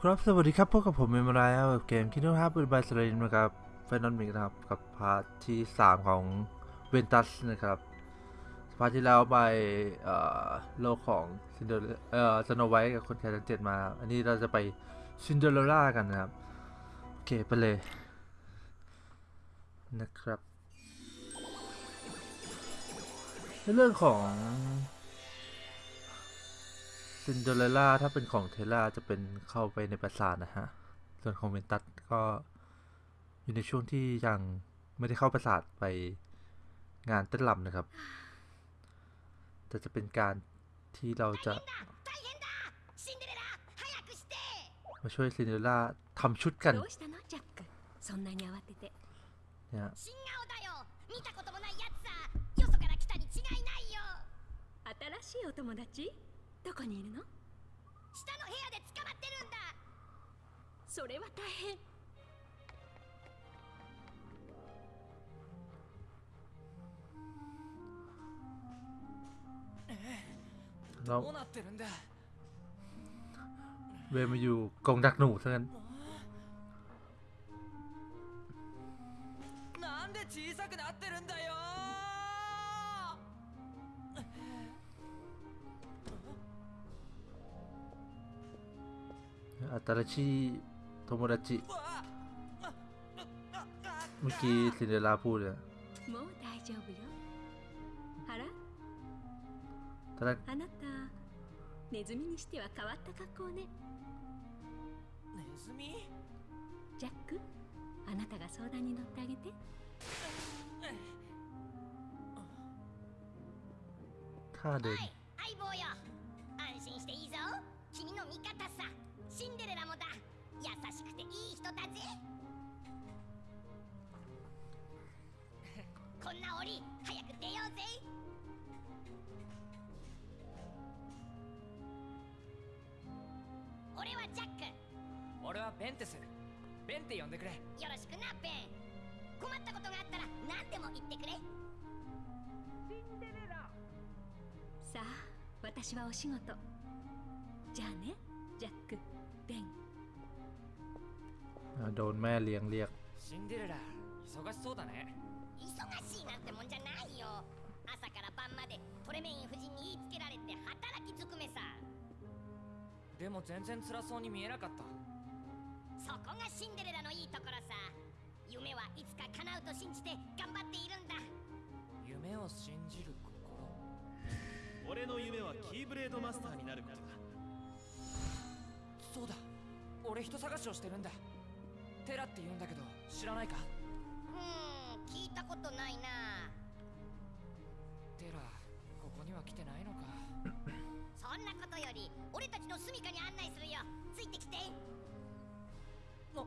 ครับสวัสดีครับพบกับผมเมมรายครับกับเกมคิดว่าปืนบายสเลนนะครับ Final Mix นะครับกับ part ที่ 3 ของเวนตัสนะครับ part ที่แล้วไปเอ่อโลกของซินเดอเรเอ่อสโนไวท์กับคนแคระทั้งเจ็ดมา อันนี้เราจะไปซินเดอเรลล่ากันนะครับ โอเค ไปเลย นะครับ ในเรื่องของ ซินเดอเรลล่าถ้าเป็นของเทล่าจะเป็นเข้าไปในปราสาทนะฮะ ส่วนของเวนตัสก็อยู่ในช่วงที่ยังไม่ได้เข้าปราสาทไปงานเต้นรำนะครับ แต่จะเป็นการที่เราจะ 大変だシンデレラ早くして มาช่วยซินเดอเรลล่าทำชุดกัน どうしたのジャックそんなに慌てて เนี่ย 新顔だよ見たこともないやつさよそから来たに違いないよ新しいお友達 どこにいるの下の部屋で捕まってるんだそれは大変 เรา どうなってるんだ เวรมาอยู่กรงดักหนูซะงั้น อัตราชิโทโมดาจิ わあ เมื่อกี้ซินเดอเรลล่าพูดเลย もう大丈夫よあら ตอนแรก あなたネズミにしては変わった格好ねネズミジャックあなたが相談に乗ってあげて ท่าเดิ おい相棒よ安心していいぞ君の味方さ シンデレラもだ。優しくていい人だぜ こんな檻早く出ようぜ。俺はジャック。俺はベンテスベンって呼んでくれ。よろしくなベン。困ったことがあったら何でも言ってくれ。さあ私はお仕事。じゃあねジャック โดนแม่เลี้ยงเรียก シンデレラ忙しそうだね忙しいなんてもんじゃないよ朝から晩までトレメイン夫人に言いつけられて働きづくめさでも全然辛そうに見えなかったそこがシンデレラのいいところさ夢はいつか叶うと信じて頑張っているんだ夢を信じる心俺の夢はキーブレードマスターになることだそうだ俺人探しをしてるんだ テラって言うんだけど知らないかうーん聞いたことないなテラここには来てないのかそんなことより俺たちの住処に案内するよついてきてお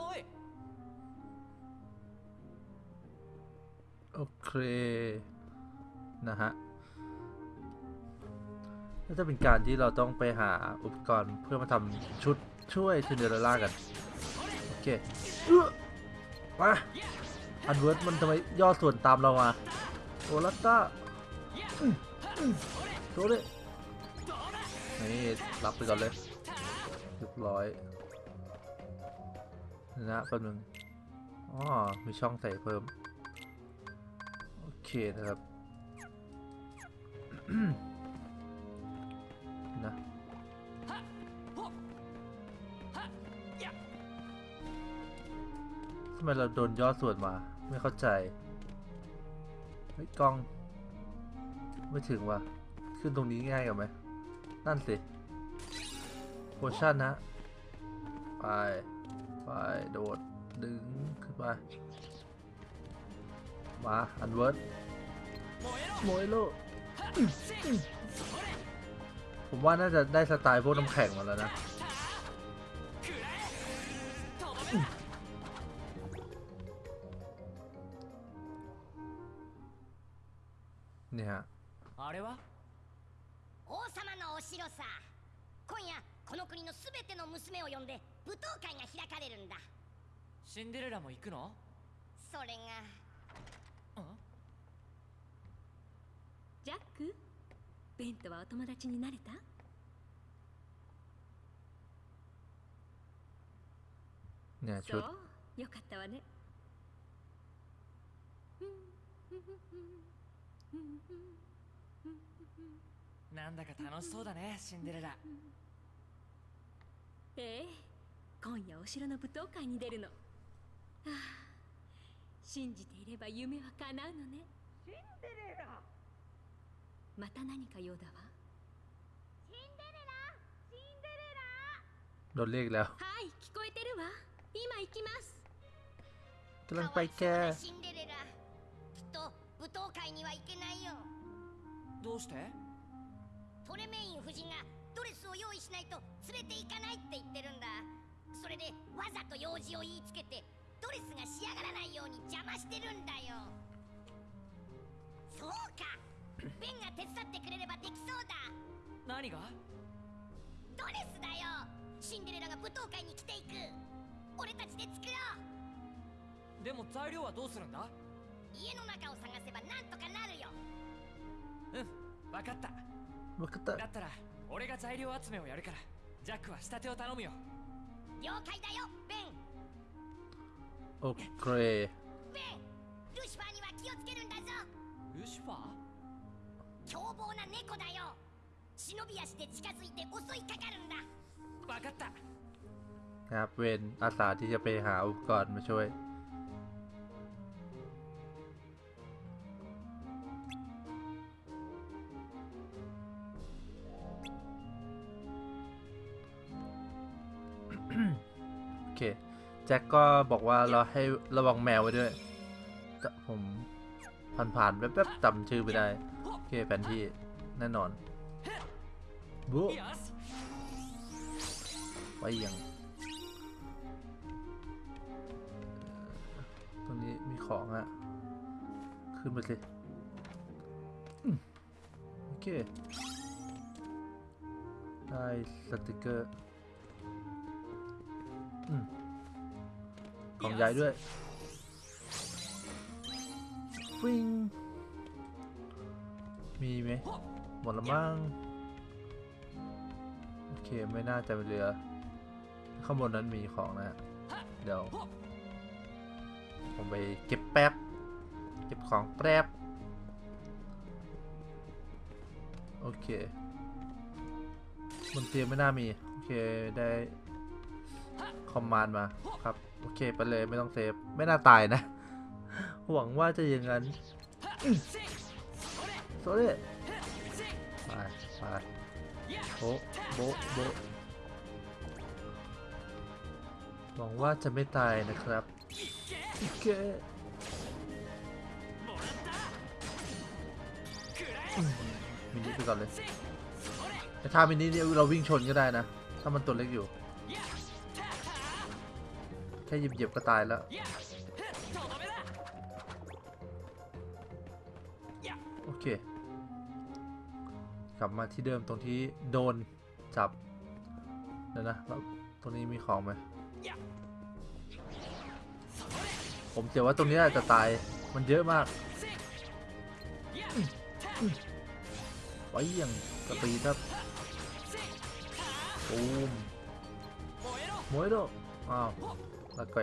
おい โอเค นะฮะก็จะเป็นการที่เราต้องไปหาอุปกรณ์เพื่อมาทำชุดช่วยซินเดอเรลล่ากัน โอ เคเอื้อมาอันเวิร์ดมันทำไมย่อส่วนตามเรามาโอลัตตาโชว์ดินี่รับไปก่อนเลยเรียบร้อยนะแป๊บนึงอ๋อมีช่องใส่เพิ่ม โอเคนะครับำไมเราโดนย่อส่วนมา ไม่เข้าใจเฮ้ยกล้อง ไม่ถึงว่ะ ขึ้นตรงนี้ง่ายกว่าไหม นั่นสิโพชั่นนะ ไป ไป โดด ดึง ขึ้นไป มา อันเวิร์ดโมเอโลผมว่าน่าจะได้สไตล์พวกน้ำแข็งมาแล้วนะ くらえとどめだ นี่ฮะ あれは王様のお城さ今夜この国のすべての娘を呼んで舞踏会が開かれるんだシンデレラも行くのそれがんジャックベンとはお友達になれた เนี่ย そ ชุด うよかったわね なんだか楽しそうだねシンデレラ。ええ今夜お城の舞踏会に出るの、はあ、信じていれば夢は叶うのね。シンデレラ。また何か用だわ。シンデレラシンデレラ。ロレグラはい聞こえてるわ。今行きます。トランパイカーシンデレラ。きっと舞踏会には行けないよ。どうして？トレメイン夫人がドレスを用意しないと連れて行かないって言ってるんだ。それでわざと用事を言いつけてドレスが仕上がらないように邪魔してるんだよ。そうか。ベンが手伝ってくれればできそうだ。何が？ドレスだよ。シンデレラが舞踏会に着ていく。俺たちで作ろう。でも材料はどうするんだ？家の中を探せばなんとかなるようん分かったわかっただったら俺が材料集めをやるからジャックは仕立てを頼むよ了解だよベン โอเค ベンルシファーには気をつけるんだぞルシファー凶暴な猫だよ忍び足で近づいて襲いかかるんだ分かった นะครับเวนอาสาที่จะไปหาอุปกรณ์มาช่วย แจ็คก็บอกว่าเราให้ระวังแมวไว้ด้วยแต่ผมผ่านๆแป๊บๆจำชื่อไม่ได้ โอเคแผนที่แน่นอนบุ๊よしไปยังตรงนี้มีของอะขึ้นไปสิโอเค ได้สติกเกอร์ ของใหญ่ด้วยฟิงมีไหมหมดละมั้งโอเคไม่น่าจะเหลือ ข้างบนนั้นมีของนะฮะเดี๋ยว ผมไปเก็บแป๊บ เก็บของแป๊บ โอเคบนเตียงไม่น่ามี โอเคได้คอมมานด์มาครับ โอเคไปเลยไม่ต้องเซฟ ไม่น่าตายนะ หวังว่าจะอย่างนั้นโซเล่ไปไปโบโบโบหวังว่าจะไม่ตายนะครับโอเคมมินิไปก่อนเลยแต่ถ้ามินิเนี่ยเราวิ่งชนก็ได้นะ ถ้ามันตัวเล็กอยู่ แค่หยียบๆก็ตายแล้ว โอเค กลับมาที่เดิมตรงที่โดนจับนะนะแล้วตรงนี้มีของไหมผมเสีว่าตรงนี้อาจจะตายมันเยอะมากไว้ยังกระตีครับปูมมวยโด อ้าวแล้วก็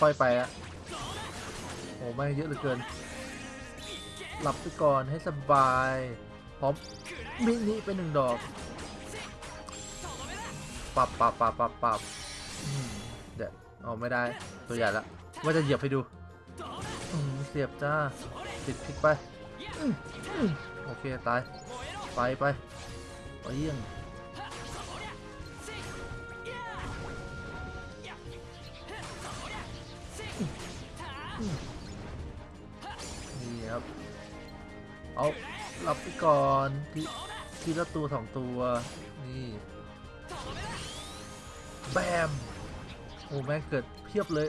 ค่อยๆไปอะโอ้ไม่เยอะเหลือเกิน หลับไปก่อนให้สบายพร้อมมินิไปหนึ่งดอกปับปับปับปับปับเดี๋ยวเอาไม่ได้ตัวใหญ่ละว่าจะเหยียบให้ดูเสียบจ้าติดพลิกไป โอเค ตาย ไปไปไปเยี่ยง นี่ครับ เอาหลับไปก่อนทีทีละตัวสองตัว นี่แบมโอ้แม่งเกิดเพียบเลย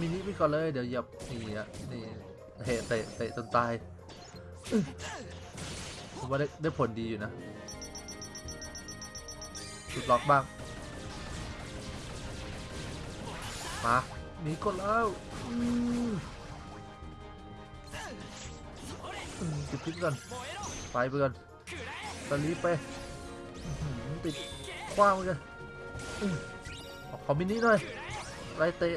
มินิไปก่อนเลย เดี๋ยวหยับนี่อะนี่เตะเตะเตะจนตายผมว่าได้ได้ผลดีอยู่นะจุดล็อกบ้าง มาหนีก่อนแล้ว ติดพิษก่อนไปไปก่อนตอนนี้ไปติดกว้างเหมือนกันอืมเอาขอมินิหน่อยไล่เตะ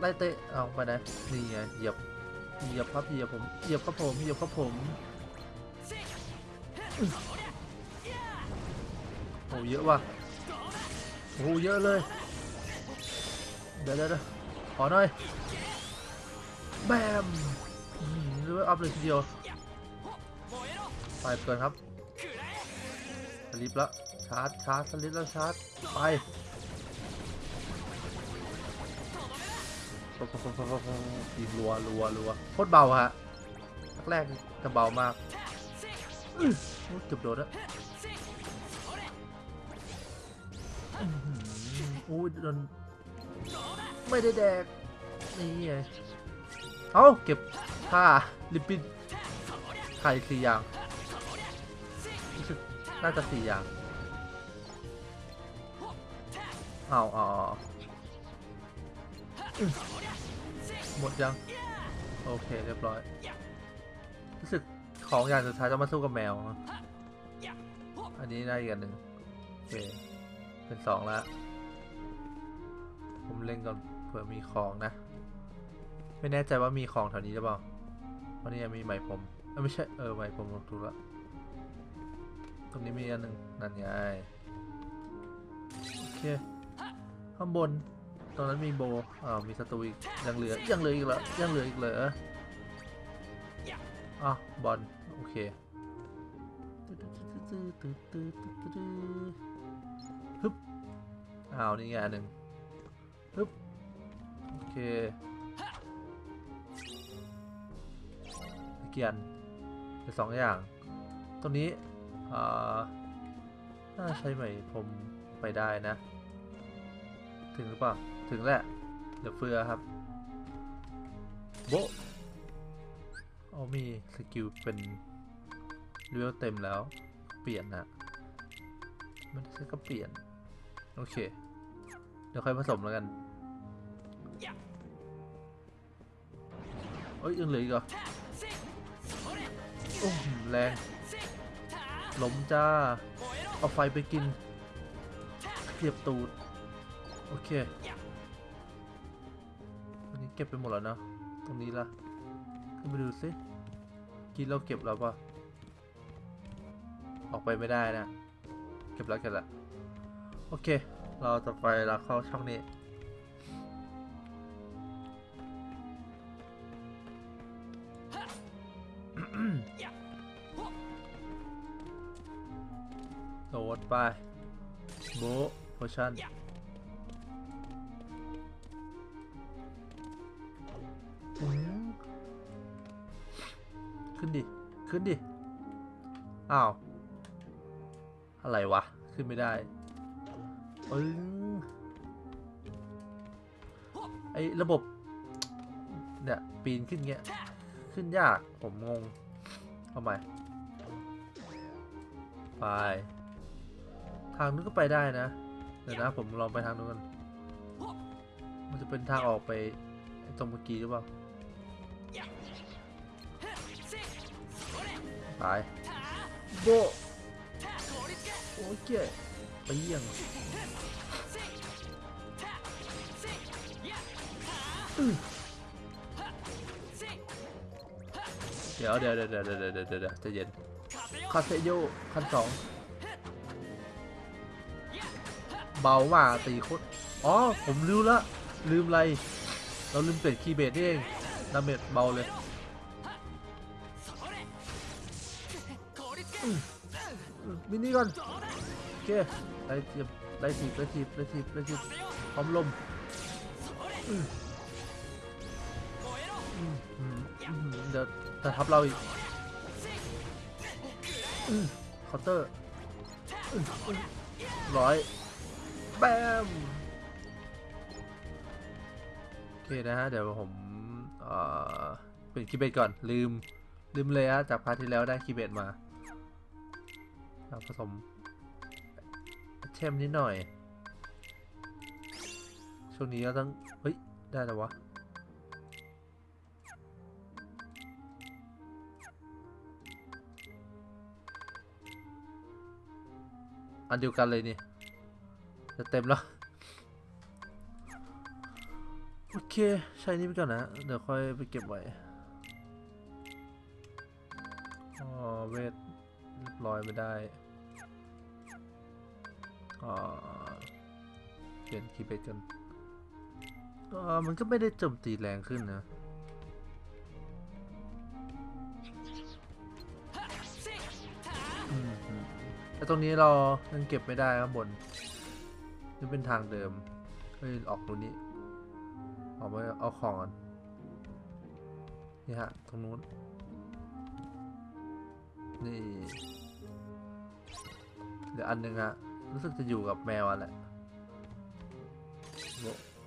ไล่เตะเอาไปไหนนี่ไงเหยียบเหยียบครับเหยียบผมเหยียบครับผมเหยียบครับผมโอ้เยอะว่ะโอ้เยอะเลยเดี๋ยวเดี๋ยวเดี๋ยวขอหน่อย แบมอืมเรียกว่าอัพเลยทีเดียวไปเกินครับสลิปล้วชาร์จชาร์จสลิปแล้วชาร์จไปปุ๊บปุ๊บปุ๊บปุ๊บปุ๊บยิงรัวรัวรัวโคตรเบาฮะแรกจะเบามากโอ้ยเกือบโดนแล้วอื้อหืออุ้ยโดนไม่ได้แดกนี่ไง เอ้าเก็บผ้าลิปปิ้นไข่สี่อย่างรู้สึกน่าจะสี่อย่างเอาเอาเอหมดยัง โอเค เรียบร้อย รู้สึกของอย่างสุดท้ายจะมาสู้กับแมว อันนี้ได้อีกอันหนึ่งโอเค เป็นสองแล้ว ผมเล่นก่อนเผื่อมีของนะ ไม่แน่ใจว่ามีของแถวนี้หรือเปล่าวันนี้มีไหมผมเอ้ยไม่ใช่เออไหมผมถูกละตรงนี้มีอันหนึ่งนั่นไงโอเคข้างบนตรงนั้นมีโบอ้าวมีศัตรูอีกยังเหลือยังเหลืออีกเหรอยังเหลืออีกเหรออะบอลโอเคฮึบอ้าวนี่ไงอันหนึ่งฮึบโอเค เกียนเป็นสองอย่างตัวนี้อ่าน่าใช้ไหมผมไปได้นะ ถึงหรือเปล่า ถึงแหละเหลือเฟือครับ โบะเอามีสกิลเป็นเลเวลเต็มแล้ว เปลี่ยนนะไมันใช่ก็เปลี่ยน โอเค เดี๋ยวค่อยผสมแล้วกันเอ้ยยังเหลืออีกเหรอ โอ้โหแรงล้มจ้า เอาไฟไปกินเทียบตูด โอเค อันนี้เก็บไปหมดแล้วนะ ตรงนี้ล่ะขึ้นไปดูสิกินเราเก็บแล้วปะออกไปไม่ได้นะ เก็บแล้วเก็บแล้ว โอเค เราจะไปแล้วเข้าช่องนี้ ไปโบโพชั่นขึ้นดิ ขึ้นดิ อ้าว อะไรวะ ขึ้นไม่ได้ปึ้งไอระบบ เนี่ย ปีนขึ้นเงี้ย ขึ้นยาก ผมงงทำไมไปางนู้นก็ไปได้นะ เดี๋ยวนะผมลองไปทางนู้นกัน มันจะเป็นทางออกไปตรงเมื่อกี้หรือเปล่า ตาย โบโอ้ยเก๋ไปเยี่ยงเดี๋ยวเดี๋ยวเดี๋ยวเดี๋ยวเดี๋ยวเดี๋ยวจะเย็นคาเซโยขั้นสอง เบามากตีโคตรอ๋อ ผมลืมละ ลืมอะไร เราลืมเปลี่ยนคีย์เบสนี่เองดาเมจเบาเลยมินิก่อน โอเคไล่ทีบไล่ทีบไล่ทีบไล่ทีบไล่ทีบพร้อมลมเดี๋ยวจะทับเราอีกเคาน์เตอร์ร้อย แบมโอเคนะฮะ เดี๋ยวผมเอ่อเป็นคีย์เบสก่อนลืม ลืมเลยฮะ จากพาร์ทที่แล้วได้คีย์เบสมาผสมเทมนิดหน่อย ช่วงนี้ก็ต้อง เฮ้ย ได้แล้ววะอันเดียวกันเลยนี่ จะเต็มแล้ว โอเค ใช้นี่ไปก่อนนะ เดี๋ยวค่อยไปเก็บไว้อ๋อเวทเรียบร้อยไม่ได้อ่าเปลี่ยนคีย์เบสกันอ่ามันก็ไม่ได้โจมตีแรงขึ้นนะอืมอืมแต่ตรงนี้เรายังเก็บไม่ได้ข้างบน นี่เป็นทางเดิม เฮ้ย ออกตรงนี้ ออกไปเอาของก่อนนี่ฮะ ตรงนู้น นี่ เดี๋ยวอันหนึ่งฮะ รู้สึกจะอยู่กับแมวอะแหละโบ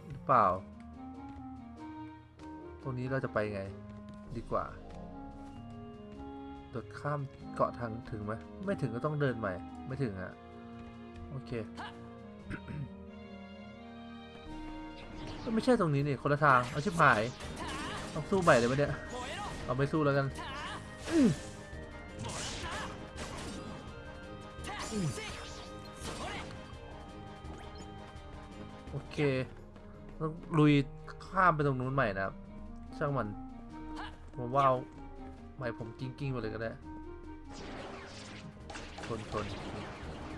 หรือเปล่า ตรงนี้เราจะไปไง ดีกว่าโดดข้ามเกาะทางถึงไหม ไม่ถึงก็ต้องเดินใหม่ ไม่ถึงอะโอเค ไม่ใช่ตรงนี้นี่คนละทาง เอาชิบหาย ต้องสู้ใหม่เลยไหมเนี่ย เอาไม่สู้แล้วกันโอเค ต้องลุยข้ามไปตรงนู้นใหม่นะครับ ช่างมันผมว่าเอาใหม่ผมกิ้งกิ้งๆไปเลยก็ได้ชนชน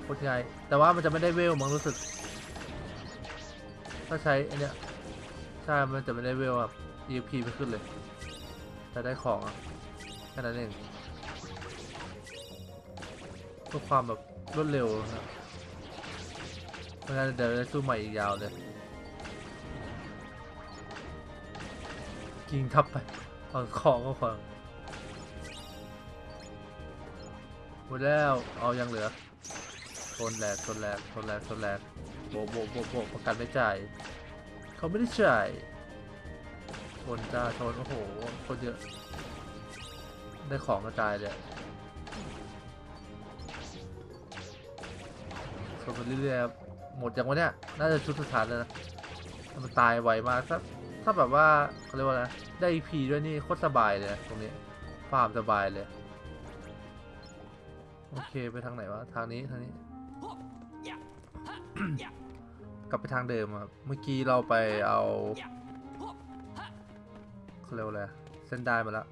โคตรง่ายแต่ว่ามันจะไม่ได้เวลมั้งรู้สึก ถ้าใช้อันเนี้ย ใช่ มันจะไม่ได้เวลแบบ EP ไม่ขึ้นเลย แต่ได้ของอะแค่นั้นเองเพื่อความแบบรวดเร็วนะครับไม่งั้นเดี๋ยวจะสู้ใหม่อีกยาวเลยกิงทับไปเอาของก็ของหมดแล้ว เอายังเหลือชนแหลกชนแหลกชนแหลกชนแหลกโบโบโบโบประกันไม่จ่าย เขาไม่ได้จ่ายชนจ้าชนโอ้โหคนเยอะ ได้ของกระจายเลยชนไปเรื่อยๆหมดยังวะเนี่ย น่าจะชุดสุดท้ายแล้วนะมันตายไวมากถ้าถ้าแบบว่าเขาเรียกว่าอะไรได้ EP ด้วยนี่โคตรสบายเลยตรงนี้ฟาร์มสบายเลย โอเคไปทางไหนวะ ทางนี้ ทางนี้ กลับไปทางเดิมอะครับ เมื่อกี้เราไปเอาเขาเรียกว่าอะไรเส้นได้มาแล้ว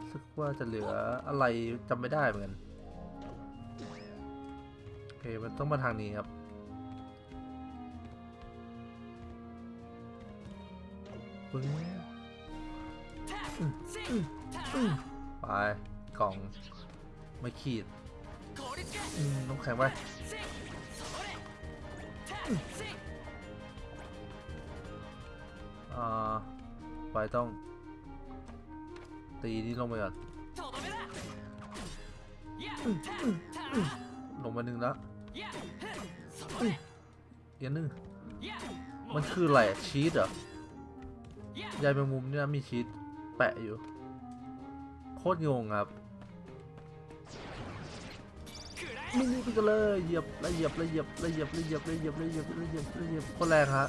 รู้สึกว่าจะเหลืออะไรจำไม่ได้เหมือนกันโอเคมันต้องมาทางนี้ครับปึ้งไปกล่องไม่ขีดน้ำแข็งไป อ่าไปต้อง ตีนี่ลงไปก่อนลงมาหนึ่งแล้วอีกอันหนึ่งมันคืออะไรชีสเหรอยายแมงมุมเนี่ยมีชีสแปะอยู่ โคตรงงครับ นี่นี่กันเลยเหยียบล้วเหยียบล้วเหยียบล้วเหยียบล้วเหยียบล้วเหยียบล้วเหยียบล้วเหยียบล้วเหยียบคตรแรงฮะ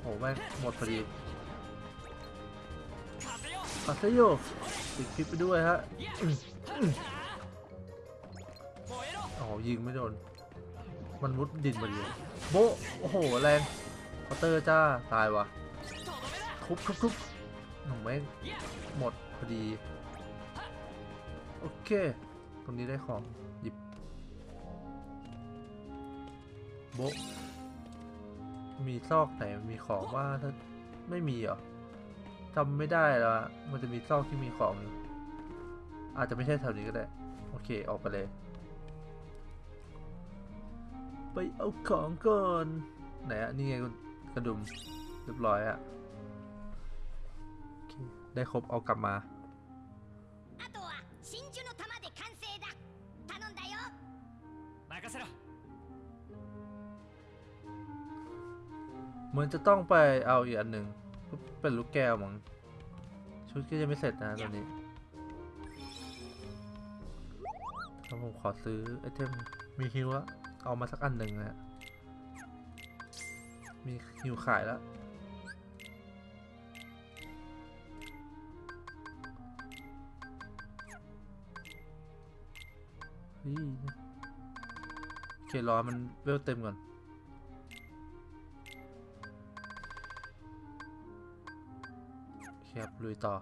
โอ้แม่งหมดพอดีปัสเซโยติดคลิปไปด้วยฮะอ๋อยิงไม่โดน มันมุดดินมาดีโบโอ้โหแรงคาน์เตอร์จ้าตายวะทุบทุบทุบหนูแม่งหมดพอดี โอเค รงนี้ได้ของหยิบโบะมีซอกไหนมีของว่าถ้าไม่มีเหรอจำไม่ได้แล้วมันจะมีซอกที่มีของอยู่อาจจะไม่ใช่แถวนี้ก็ได้ โอเคออกไปเลย ไปเอาของก่อนไหนอะนี่ไงกระดุมเรียบร้อยอะได้ครบเอากลับมา 任せろ เหมือนจะต้องไปเอาอีกอันหนึ่งเป็นลูกแก้วมั้งชุดก็ยังไม่เสร็จนะตอนนี้แล้วผมขอซื้อไอเทมมีฮิวอะเอามาสักอันหนึ่งนะฮะมีฮิวขายแล้วเฮ้ย เครอมันเวลเต็มก่อนโอเคครับลุยต่อ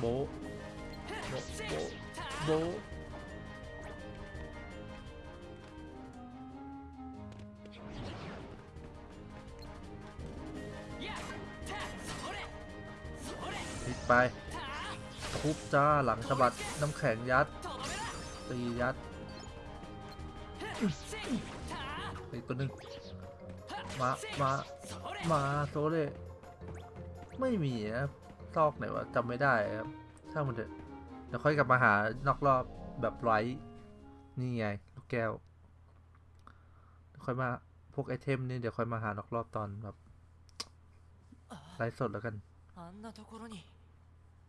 โบะโบะโบะโบ ไปทุบจ้าหลังสะบัดน้ำแข็งยัดตียัดอีกตัวหนึ่งมามามาโซเล่ไม่มีนะซอกไหนวะจำไม่ได้ครับถ้ามันเะเดี๋ยวค่อยกลับมาหานอกรอบแบบไร้นี่ไงลูกแก้วค่อยมาพวกไอเทมนี่เดี๋ยวค่อยมาหานอกรอบตอนแบบไร้สดแล้วกัน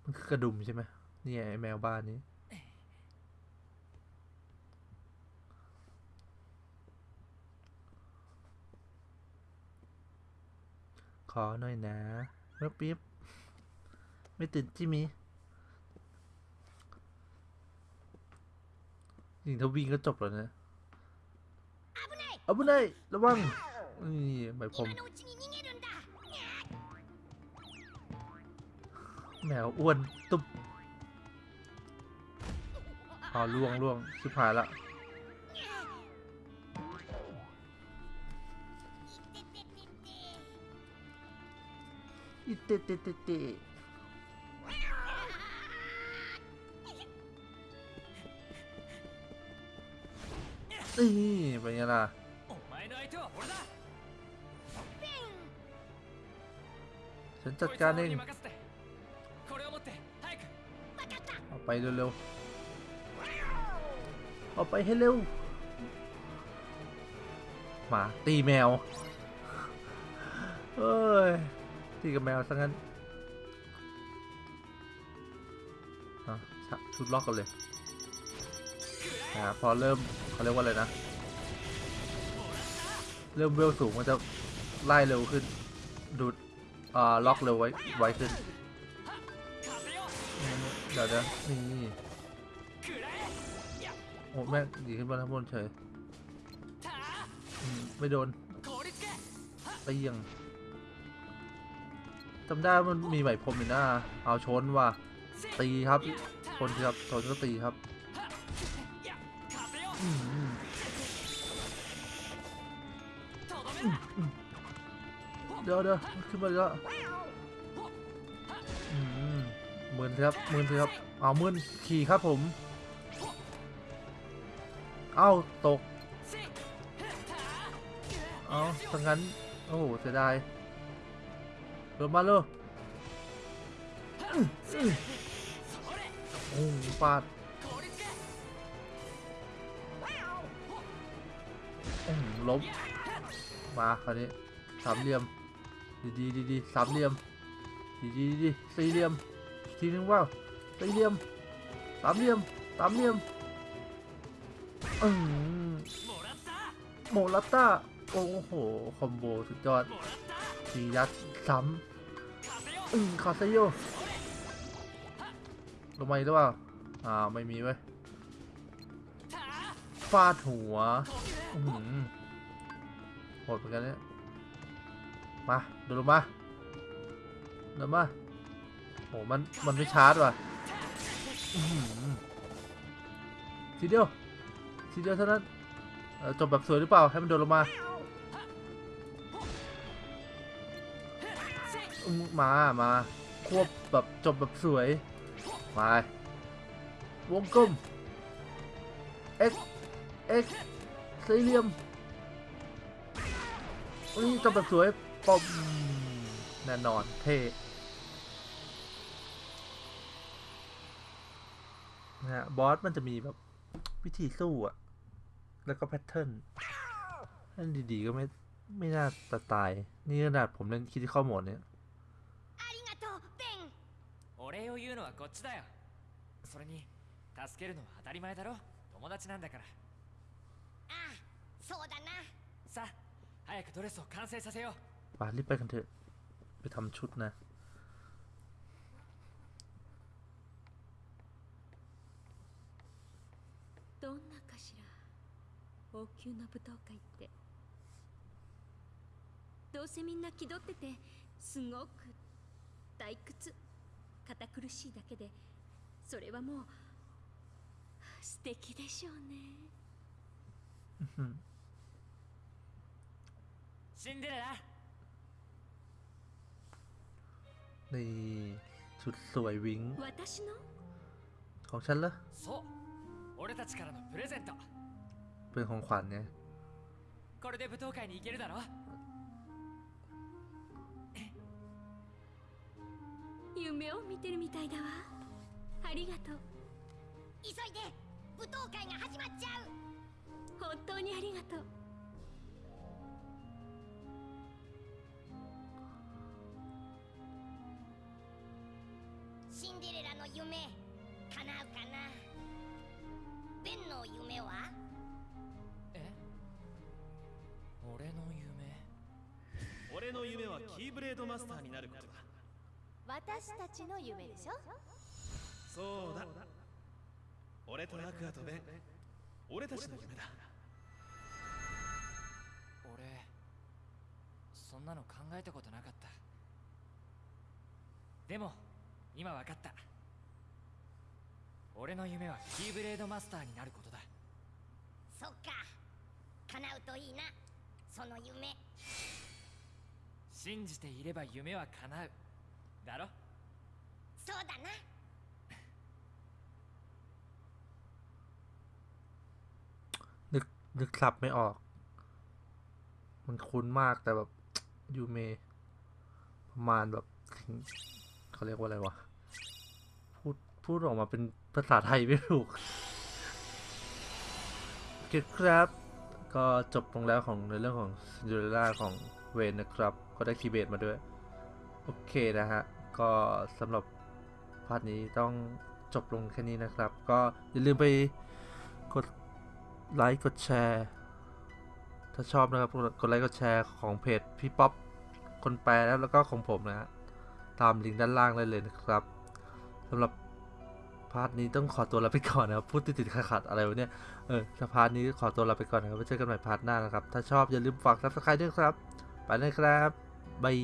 มันคือกระดุมใช่ไหมนี่ไอแมวบ้านนี้ ขอหน่อยนะเมื่ปิ๊บ ไม่ตื่นจิมิจริงทวิ่ก็จบแล้วนะเอาบุนไนระวังนี่หมผม แมวอ้วนตุ๊บเอล่วงล่วงชิบหายละอิเตเตเตเตนี่เป็นไงล่ะฉันจัดการเอง ไปเร็วๆเอาไปให้เร็ว มาตีแมว เอ้ย ตีกับแมวซะงั้นอะชุดล็อกกันเลยอ่าพอเริ่มเขาเรียกว่าอะไรนะ เริ่มเวลสูงมันจะไล่เร็วขึ้นดูดอ่าล็อกเร็วไว้ไวขึ้น เดี๋ยวเดี๋ยวนี่โอ้แม่งดีขึ้นมาทั้งบนเฉยไม่โดนไปยังจำได้มันมีใหม่พรมอีกน้าเอาชนว่ะตีครับชนครับชนก็ตีครับเดี๋ยวเดี๋ยวขึ้นมาแล้ว มือนครับมือนครับเอามือนขี่ครับผม เอ้าตก เอาถ้างั้น โอ้โหเสียดายเดินมาเลยโอ้ปาดลบมาคราวนี้สามเหลี่ยม ดีดีดีดีสามเหลี่ยม ดีดีดีสี่เหลี่ยม ทีนึงว่าสี่เหลี่ยมสามเหลี่ยมสามเหลี่ยมอืมโมลัตตาโอ้โห คอมโบสุดยอดสียัดซ้ำอืมคาเซโยลงมาอีกหรือเปล่าอ่า ไม่มีเว้ยฟาดหัวอืมโหดเหมือนกันเนี่ยมา ดูลงมาเดินมา โหมันมันไม่ชาร์จว่ะทีเดียวทีเดียวเท่านั้นจบแบบสวยหรือเปล่าให้มันโดนลงมามามาควบแบบจบแบบสวยมาวงกลม X X สี่เหลี่ยมอุ้ยจบแบบสวยปอมแน่นอนเท่ นะฮะบอสมันจะมีแบบวิธีสู้อะแล้วก็แพทเทิร์นนั่นดีๆก็ไม่ ไม่น่าจะตาย นี่ขนาดผมเล่นคิดที่ข้อหมดเนี่ย ありがとうベンお礼を言うのはこっちだよそれに助けるのは当たり前だろ友達なんだからああそうだなさあ早くドレスを完成させよう ไปรีบไปกันเถอะ ไปทำชุดนะ 高級な舞踏会ってどうせみんな気取っててすごく退屈堅苦しいだけでそれはもう素敵でしょうね シンデレラ นี่ชุดสวยวิ้ง 私の ของฉันเหรอ そう俺たちからのプレゼント เป็นของขวัญไง これで舞踏会に行けるだろ夢を見てるみたいだわありがとう急いで舞踏会が始まっちゃう本当にありがとうシンデレラの夢叶うかなベンの夢は 俺の夢。俺の夢はキーブレードマスターになることだ。私たちの夢でしょ？そうだ。俺とアクアとベン。俺たちの夢だ。俺そんなの考えたことなかった。でも今わかった。俺の夢はキーブレードマスターになることだ。そっか。叶うといいなその夢信じていれば夢は叶うだろそうだな นึกนึกสับไม่ออก มันคุ้นมากแต่แบบ ยูเม ประมาณแบบถึงเขาเรียกว่าอะไรวะ พูดพูดออกมาเป็นภาษาไทยไม่ถูกโอเคครับ ก็จบลงแล้วของในเรื่องของซินเดอเรลล่าของเวนนะครับ ก็ได้ Keyblade มาด้วย โอเคนะฮะ ก็สำหรับ part นี้ต้องจบลงแค่นี้นะครับ ก็อย่าลืมไปกดไลค์กดแชร์ ถ้าชอบนะครับ กดไลค์กดแชร์ของเพจพี่ป๊อปคนแปลแล้วแล้วก็ของผมนะฮะตามลิงก์ด้านล่างได้เลยนะครับสำหรับ part นี้ต้องขอตัวลาไปก่อนนะครับพูดติดๆขาดๆอะไรวะเนี่ยเออส part นี้ขอตัวลาไปก่อนนะครับไว้เจอกันใหม่ part หน้านะครับ ถ้าชอบอย่าลืมฝาก subscribe ด้วยครับ ไปเลยครับ bye